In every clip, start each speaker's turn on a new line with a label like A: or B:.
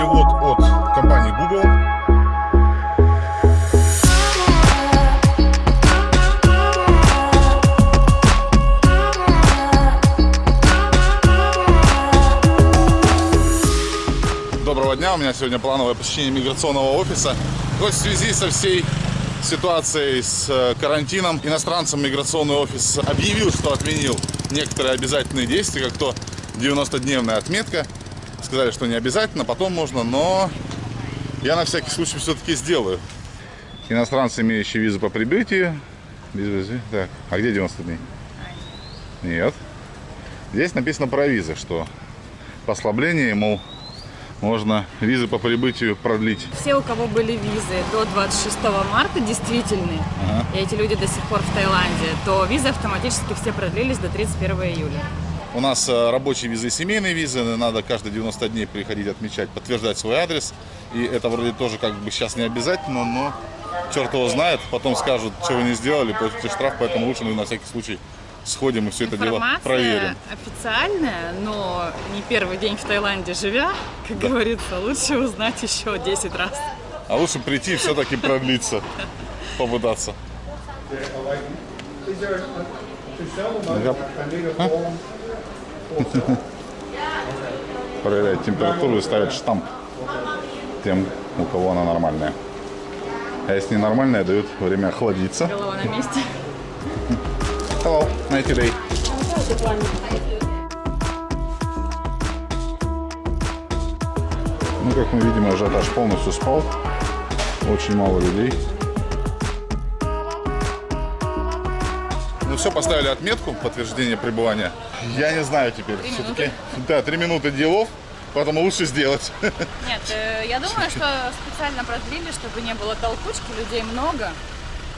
A: перевод от компании Google. Доброго дня, у меня сегодня плановое посещение миграционного офиса. Вот в связи со всей ситуацией с э, карантином иностранцам миграционный офис объявил, что отменил некоторые обязательные действия, как то 90-дневная отметка. Сказали, что не обязательно, потом можно, но я на всякий случай все-таки сделаю. Иностранцы, имеющие визу по прибытию. Так, а где 90 дней? Нет. Здесь написано про визы, что послабление, мол, можно визы по прибытию продлить.
B: Все, у кого были визы до 26 марта, действительные,
A: Ага.
B: и эти люди до сих пор в Таиланде, то визы автоматически все продлились до 31 июля.
A: У нас э, рабочие визы и семейные визы. Надо каждые 90 дней приходить отмечать, подтверждать свой адрес. И это вроде тоже как бы сейчас не обязательно, но черт его знает. Потом скажут, что вы не сделали, платите штраф, поэтому лучше мы на всякий случай сходим и все это дело проверим.
B: официальная, но не первый день в Таиланде живя, как говорится, лучше узнать еще 10 раз.
A: А лучше прийти и все-таки продлиться, попытаться. Проверяют температуру и ставят штамп тем, у кого она нормальная. А если ненормальная, дают время охладиться.
B: Голова на месте.
A: Hello, nice day. Ну, как мы видим, ажиотаж полностью спал. Очень мало людей. Все, поставили отметку, подтверждение пребывания. Я не знаю теперь.
B: Три
A: Все-таки, да, три минуты делов, поэтому лучше сделать.
B: Нет, э, я думаю, что специально продлили, чтобы не было толкучки, людей много.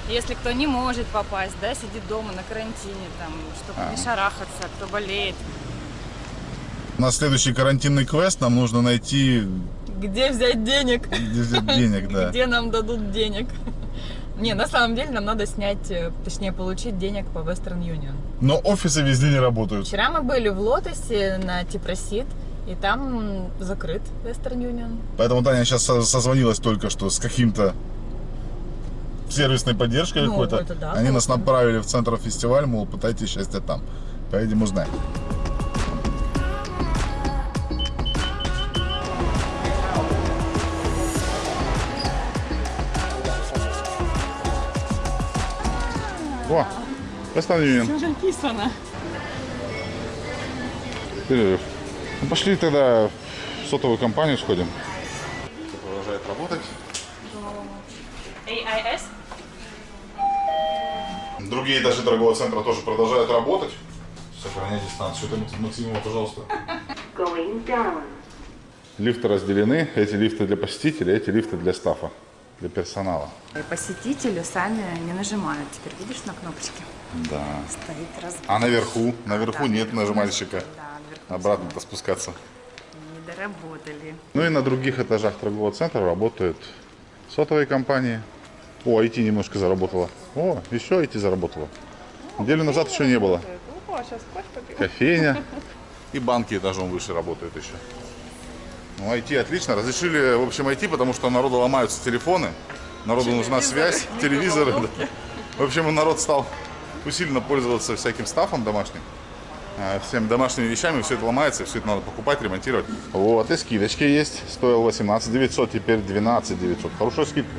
B: Если кто не может попасть, да, сидит дома на карантине, там, чтобы не шарахаться, кто болеет.
A: На следующий карантинный квест нам нужно найти
B: Где взять денег?
A: где взять денег, да.
B: Где нам дадут денег? Не, на самом деле нам надо снять, э, точнее получить денег по Western Union.
A: Но офисы везде не работают.
B: Вчера мы были в Лотосе на Типросид, и там закрыт Western Union.
A: Поэтому Таня сейчас со- созвонилась только что с каким-то сервисной поддержкой
B: Ну,
A: какой-то.
B: да,
A: Они нас
B: классно.
A: направили в центр фестиваль, мол, пытайтесь счастье там. Поедем узнаем. О, Union.
B: Уже написано.
A: Перерыв. Ну, пошли тогда в сотовую компанию сходим. Продолжает работать.
B: AIS?
A: Другие этажи торгового центра тоже продолжают работать. Сохраняй дистанцию. Это Максимова, пожалуйста.
C: Going down.
A: Лифты разделены. Эти лифты для посетителей, эти лифты для стафа, для персонала.
B: Посетители сами не нажимают. Теперь видишь на кнопочке?
A: Да.
B: Стоит раз.
A: А наверху? Наверху
B: Да,
A: нет нажимальщика.
B: Да, наверху
A: Обратно-то спускаться.
B: не доработали.
A: Ну и на других этажах торгового центра работают сотовые компании. О, IT немножко заработала. О, еще IT заработала. Неделю назад еще не было. Кофейня. И банки этажом выше работают еще. Ну, IT отлично. Разрешили, в общем, IT, потому что народу ломаются телефоны. Народу нужна связь, телевизоры. да. В общем, народ стал усиленно пользоваться всяким стафом домашним. а, Всем домашними вещами, все это ломается, все это надо покупать, ремонтировать. Вот, и скидочки есть. Стоил 18 900, теперь 12 900. Хорошая скидка.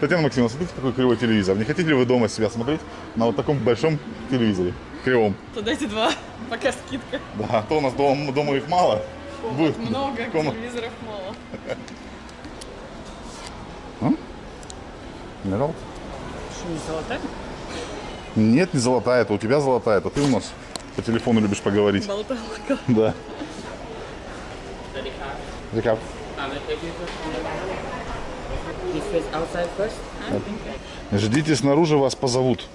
A: Татьяна Максимовна, смотрите, какой кривой телевизор. Не хотите ли вы дома себя смотреть на вот таком большом телевизоре? Кривом.
B: То дайте два, пока скидка.
A: Да, а то у нас дома, дома их мало. Будет
B: Много,
A: комнат.
B: телевизоров мало.
A: Mineral?
B: Что, не золотая?
A: Нет, не золотая, это у тебя золотая, это ты у нас по телефону любишь поговорить.
B: Болталка.
A: Да. Рекап. Ждите снаружи, вас позовут.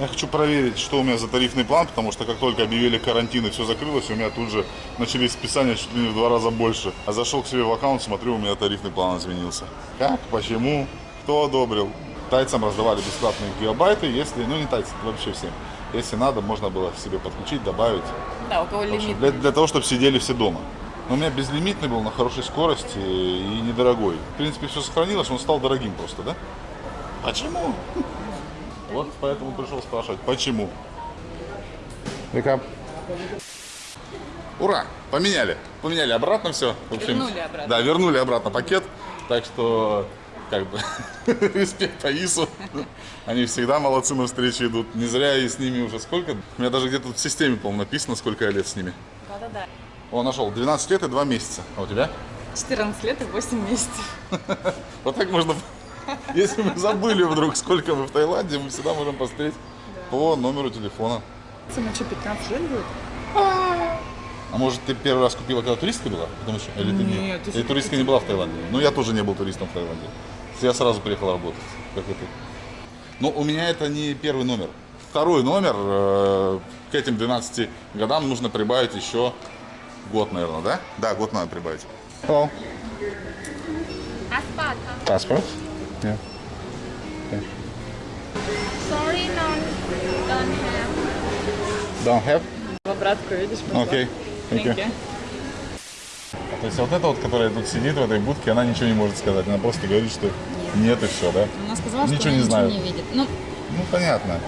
A: Я хочу проверить, что у меня за тарифный план, потому что как только объявили карантин и все закрылось, у меня тут же начались списания чуть ли не в два раза больше. А зашел к себе в аккаунт, смотрю, у меня тарифный план изменился. Как? Почему? Кто одобрил? Тайцам раздавали бесплатные гигабайты, если, ну не тайцам, вообще всем. Если надо, можно было себе подключить, добавить.
B: Да, у кого лимит.
A: для, для того, чтобы сидели все дома. Но у меня безлимитный был на хорошей скорости и недорогой. В принципе, все сохранилось, он стал дорогим просто, да? Почему? Вот поэтому пришел спрашивать, почему? Вика. Ура! Поменяли. Поменяли обратно все. В общем,
B: Вернули обратно.
A: Да, вернули обратно пакет. Так что, как бы, респект Аису. Они всегда молодцы на встрече идут. Не зря и с ними уже сколько? У меня даже где-то в системе, по-моему, написано, сколько я лет с ними.
B: Да-да-да.
A: О, нашел. 12 лет и 2 месяца. А у тебя?
B: 14 лет и 8 месяцев.
A: Вот так можно... Если мы забыли вдруг, сколько мы в Таиланде, мы всегда можем посмотреть по номеру телефона.
B: Ему что, 15 лет будет?
A: А может, ты первый раз купила, когда туристка была? Потому что... Или ты не...
B: Нет,
A: Или туристка не была в Таиланде? Ну, я тоже не был туристом в Таиланде. Я сразу приехал работать, как и ты. Но у меня это не первый номер. Второй номер, э, к этим 12 годам нужно прибавить еще год, наверное, да? Да, год надо прибавить. Hello.
D: Aspata.
A: Passport? Yeah.
D: Sorry, none. Don't have.
A: Don't have?
B: В обратку, видишь? пошла.
A: Окей. Thank you. То есть вот эта вот, которая тут сидит в этой будке, она ничего не может сказать. Она просто говорит, что нет, и все, да?
B: Она сказала,
A: Ничего
B: что
A: не
B: она
A: знаю.
B: ничего не видит. Ну,
A: Ну, понятно.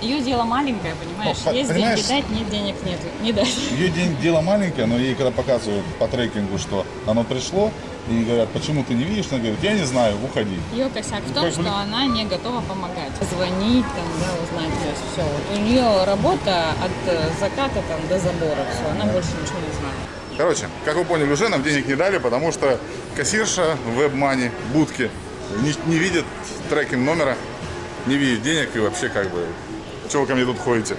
B: ее дело маленькое, понимаешь?
A: Ну,
B: Есть
A: понимаешь-
B: деньги дать, нет денег нет. Не дать.
A: Ее день дело маленькое, но ей когда показывают по трекингу, что оно пришло, и говорят, почему ты не видишь, она говорит, я не знаю, уходи.
B: Ее косяк в том,
A: Как
B: что она не готова помогать. Звонить, там, да, узнать, то есть все. Вот у нее работа от э, заката там, до забора, все. Она больше ничего не знает.
A: Короче, как вы поняли, уже нам денег не дали, потому что кассирша в WebMoney, будки, не, не видит трекинг номера, не видит денег и вообще как бы, чего вы ко мне тут ходите?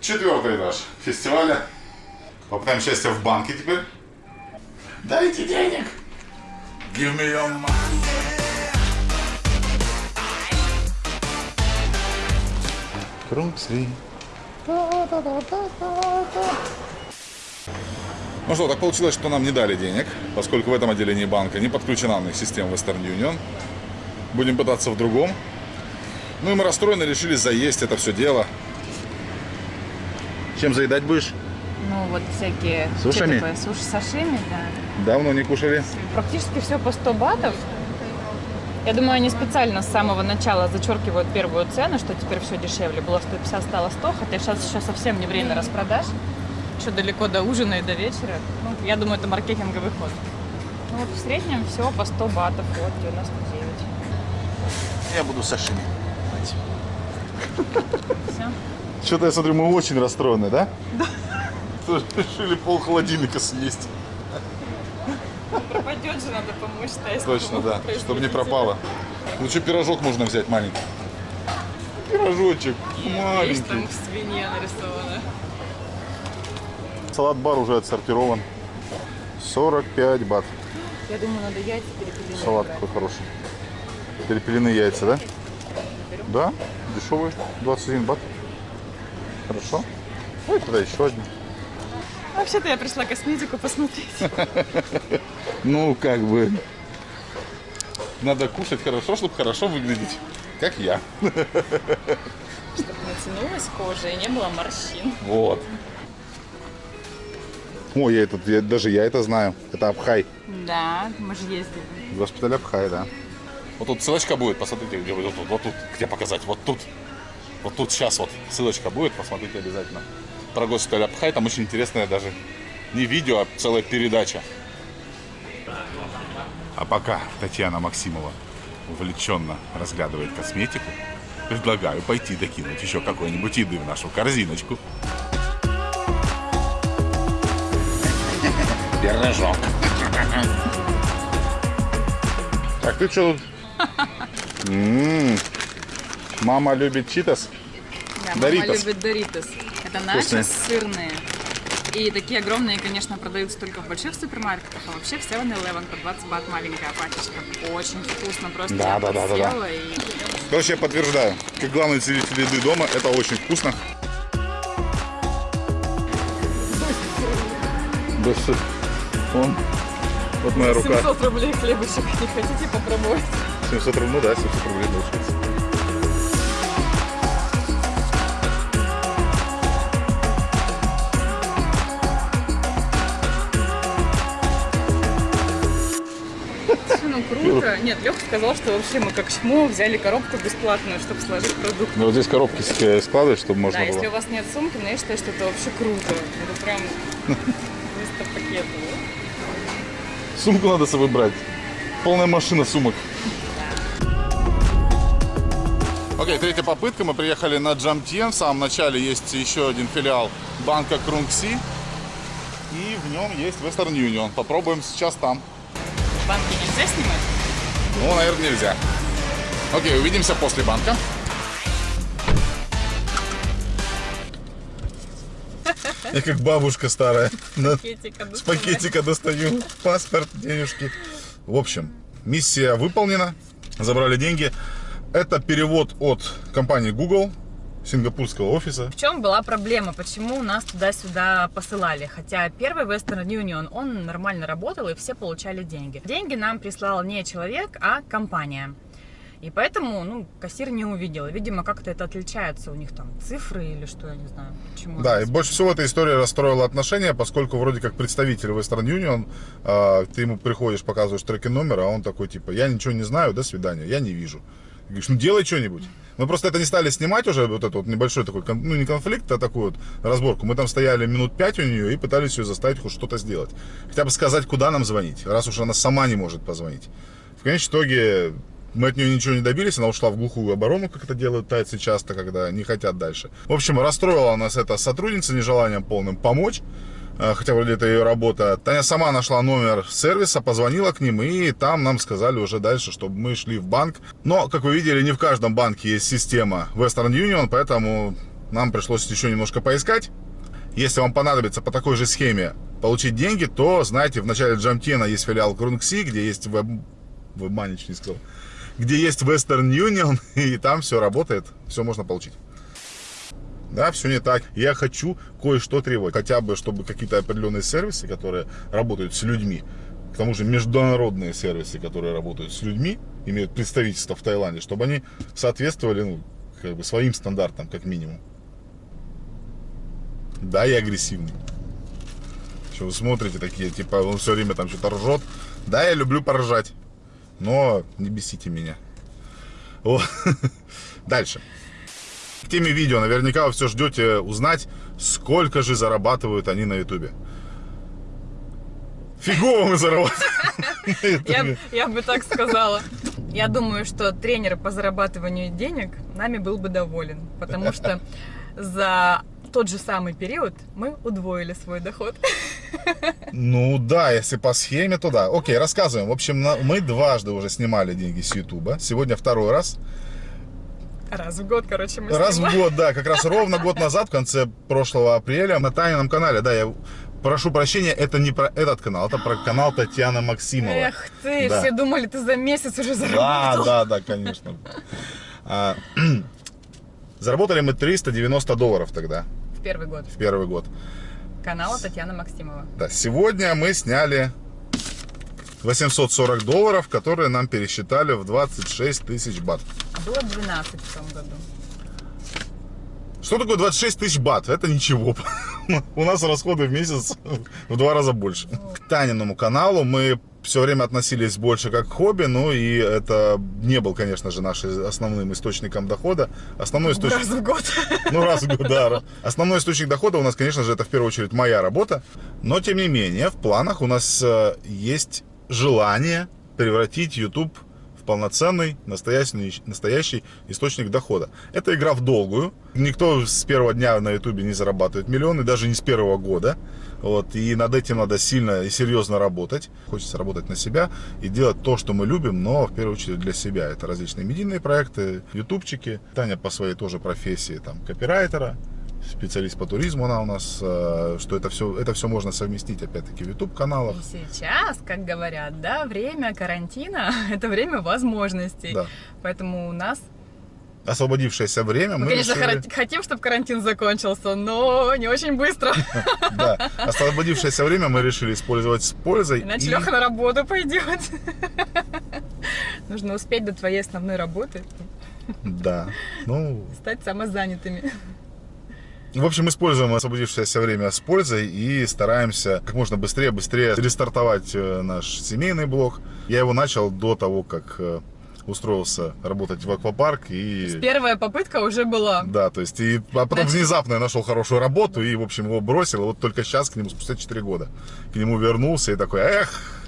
A: Четвертый этаж фестиваля. Попытаем счастье в банке теперь. Дайте денег! Give me your money. Круг. Ну что, так получилось, что нам не дали денег, поскольку в этом отделении банка не подключена на их система Western Union. Будем пытаться в другом. Ну и мы расстроены, решили заесть это все дело. Чем заедать будешь?
B: Ну, вот всякие...
A: Сушами?
B: такое? Суши сашими, да.
A: Давно не кушали.
B: Практически все по 100 батов. Я думаю, они специально с самого начала зачеркивают первую цену, что теперь все дешевле. Было 150, стало 100, хотя сейчас еще совсем не время распродаж. Еще далеко до ужина и до вечера. Ну, я думаю, это маркетинговый ход. Ну, вот в среднем все по 100 батов, вот 99.
A: Я буду сашими.
B: Все.
A: Что-то я смотрю, мы очень расстроены, да? Да. Решили пол холодильника съесть.
B: Пропадет же, надо помочь тесту.
A: Точно, да. Чтобы не пропало. Лучше пирожок можно взять маленький. Пирожочек маленький.
B: там свинья нарисована.
A: Салат-бар уже отсортирован. 45 бат.
B: Я думаю, надо яйца перепелиные
A: Салат
B: брать.
A: какой хороший. Перепелиные яйца, да? Да, дешевые. 21 бат. Хорошо. Ой, тогда еще один.
B: Вообще-то я пришла косметику посмотреть.
A: Ну, как бы. Надо кушать хорошо, чтобы хорошо выглядеть. Как я.
B: Чтобы натянулась кожа и не было морщин.
A: Вот. О, я этот, я- даже я это знаю. Это Абхай.
B: Да, мы же ездили.
A: Госпиталь Абхай, да. Вот тут ссылочка будет, посмотрите, где вот тут, вот тут, где показать, вот тут. Вот тут сейчас вот ссылочка будет, посмотрите обязательно. Про госпиталь Абхай, там очень интересная даже не видео, а целая передача. А пока Татьяна Максимова увлеченно разглядывает косметику, предлагаю пойти докинуть еще какой-нибудь еды в нашу корзиночку. Пирожок. Так, ты что тут? М, Мама любит читас.
B: Да, мама любит Доритос. Это начос сырные. И такие огромные, конечно, продаются только в больших супермаркетах, а вообще в 7-Eleven по 20 бат маленькая пачечка. Очень вкусно, просто
A: Да,
B: я
A: да, да, да, да.
B: и
A: Короче, я подтверждаю, как главный целитель еды дома, это очень вкусно. Да что? Вон, вот моя рука.
B: 700 рублей хлебушек. Не хотите попробовать?
A: 700 рублей, ну да, 700 рублей получается.
B: Ну круто. Нет, Леха сказал, что вообще мы как чмо взяли коробку бесплатную, чтобы сложить продукт.
A: Ну, вот здесь коробки ск- складывать, чтобы можно
B: Да,
A: было.
B: если у вас нет сумки, но я считаю, что это вообще круто. Это прям вместо пакета.
A: Сумку надо с собой брать. Полная машина сумок. Окей, третья попытка. Мы приехали на Джамтен. В самом начале есть еще один филиал банка Крунгси. И в нем есть Western Union. Попробуем сейчас там.
B: Банки нельзя снимать?
A: Ну, наверное, нельзя. Окей, увидимся после банка. Я как бабушка старая. На-
B: Пакетика
A: С пакетика достаю паспорт, денежки. В общем, миссия выполнена. Забрали деньги. Это перевод от компании Google, сингапурского офиса.
B: В чем была проблема? Почему нас туда-сюда посылали? Хотя первый Western Union, он нормально работал, и все получали деньги. Деньги нам прислал не человек, а компания. И поэтому, ну, кассир не увидел. Видимо, как-то это отличается у них там цифры или что, я не знаю. Почему
A: Да, и больше всего эта история расстроила отношения, поскольку вроде как представитель Western Union, а, ты ему приходишь, показываешь трекинг номер, а он такой типа, я ничего не знаю, до свидания, я не вижу. Говоришь, ну делай что-нибудь. Мы просто это не стали снимать уже, вот этот вот небольшой такой, ну не конфликт, а такую вот разборку. Мы там стояли минут пять у нее и пытались ее заставить хоть что-то сделать. Хотя бы сказать, куда нам звонить, раз уж она сама не может позвонить. В конечном итоге мы от нее ничего не добились, она ушла в глухую оборону, как это делают тайцы часто, когда не хотят дальше. В общем, расстроила нас эта сотрудница нежеланием полным помочь, хотя вроде это ее работа. Таня сама нашла номер сервиса, позвонила к ним, и там нам сказали уже дальше, чтобы мы шли в банк. Но, как вы видели, не в каждом банке есть система Western Union, поэтому нам пришлось еще немножко поискать. Если вам понадобится по такой же схеме получить деньги, то, знаете, в начале Джамтена есть филиал Крунгси, где есть веб... Чуть не сказал. Где есть Western Union, и там все работает, все можно получить. Да, все не так. Я хочу кое-что требовать. Хотя бы, чтобы какие-то определенные сервисы, которые работают с людьми, к тому же международные сервисы, которые работают с людьми, имеют представительство в Таиланде, чтобы они соответствовали ну, как бы своим стандартам, как минимум. Да, я агрессивный. Что вы смотрите такие, типа, он все время там что-то ржет. Да, я люблю поржать. Но не бесите меня. Вот. Дальше. К теме видео. Наверняка вы все ждете узнать, сколько же зарабатывают они на ютубе. Фигово мы зарабатываем.
B: Я, бы так сказала. Я думаю, что тренер по зарабатыванию денег нами был бы доволен, потому что за тот же самый период мы удвоили свой доход.
A: Ну да, если по схеме, то да. Окей, рассказываем. В общем, мы дважды уже снимали деньги с Ютуба. Сегодня второй раз.
B: Раз в год, короче, мы
A: Раз в
B: снимаем.
A: год, да, как раз ровно год назад, в конце прошлого апреля, на Танином канале, да, я прошу прощения, это не про этот канал, это про канал Татьяна Максимова.
B: Эх ты,
A: Да.
B: все думали, ты за месяц уже
A: Да,
B: заработал.
A: да, да, конечно. А, заработали мы 390 долларов тогда,
B: В первый год.
A: в первый год.
B: Канала Татьяна Максимова.
A: Да, сегодня мы сняли 840 долларов, которые нам пересчитали в 26 тысяч бат.
B: Было 12 в том году.
A: Что такое 26 тысяч бат? Это ничего. У нас расходы в месяц в два раза больше. К Таниному каналу мы все время относились больше как к хобби, ну и это не был, конечно же, нашим основным источником дохода. Основной источник...
B: Раз в год.
A: Ну, раз в год, да. Основной источник дохода у нас, конечно же, это в первую очередь моя работа. Но, тем не менее, в планах у нас э, есть желание превратить YouTube в полноценный, настоящий, настоящий источник дохода. Это игра в долгую. Никто с первого дня на YouTube не зарабатывает миллионы, даже не с первого года. Вот, и над этим надо сильно и серьезно работать. Хочется работать на себя и делать то, что мы любим, но в первую очередь для себя. Это различные медийные проекты, ютубчики. Таня по своей тоже профессии, там, копирайтера, специалист по туризму она у нас, э, что это все, это все можно совместить, опять-таки, в YouTube-каналах.
B: И сейчас, как говорят, да, время карантина – это время возможностей.
A: Да.
B: Поэтому у нас
A: Освободившееся время
B: Мы,
A: мы
B: конечно,
A: решили-
B: хотим, чтобы карантин закончился, но не очень быстро.
A: Да, освободившееся время мы решили использовать с пользой.
B: Иначе Леха на работу пойдет. Нужно успеть до твоей основной работы
A: Да, ну,
B: стать самозанятыми.
A: В общем, используем освободившееся время с пользой и стараемся как можно быстрее, быстрее рестартовать э, наш семейный блог. Я его начал до того, как э, устроился работать в аквапарк и...
B: Первая попытка уже была.
A: Да, то есть, и, а потом
B: Значит-
A: внезапно я нашел хорошую работу и, в общем, его бросил. И вот только сейчас, к нему, спустя 4 года, к нему вернулся и такой, эх,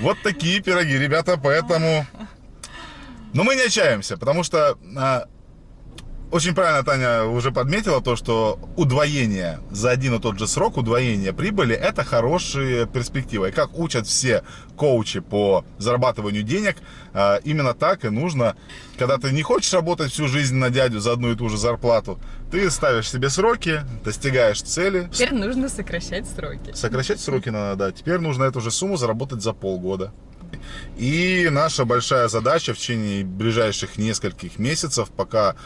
A: вот такие пироги, ребята, поэтому... Но мы не отчаиваемся, потому что а, очень правильно Таня уже подметила то, что удвоение за один и тот же срок, удвоение прибыли, это хорошая перспектива. И как учат все коучи по зарабатыванию денег, а, именно так и нужно, когда ты не хочешь работать всю жизнь на дядю за одну и ту же зарплату, ты ставишь себе сроки, достигаешь цели.
B: Теперь нужно сокращать сроки.
A: Сокращать сроки надо, да. Теперь нужно эту же сумму заработать за полгода. И наша большая задача в течение ближайших нескольких месяцев, пока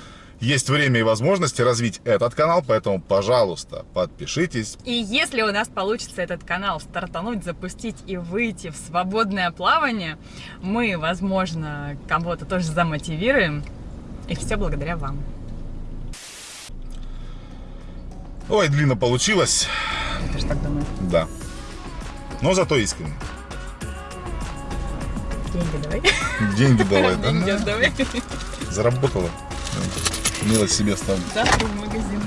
A: есть время и возможности развить этот канал, поэтому, пожалуйста, подпишитесь.
B: И если у нас получится этот канал стартануть, запустить и выйти в свободное плавание, мы, возможно, кого-то тоже замотивируем. И все благодаря вам.
A: Ой, длинно получилось,
B: Ты же так думаешь?
A: да. Но зато искренне.
B: Деньги давай.
A: Деньги давай,
B: Деньги
A: да?
B: отдавай.
A: Заработала. Милость себе ставлю.
B: Завтра в магазин.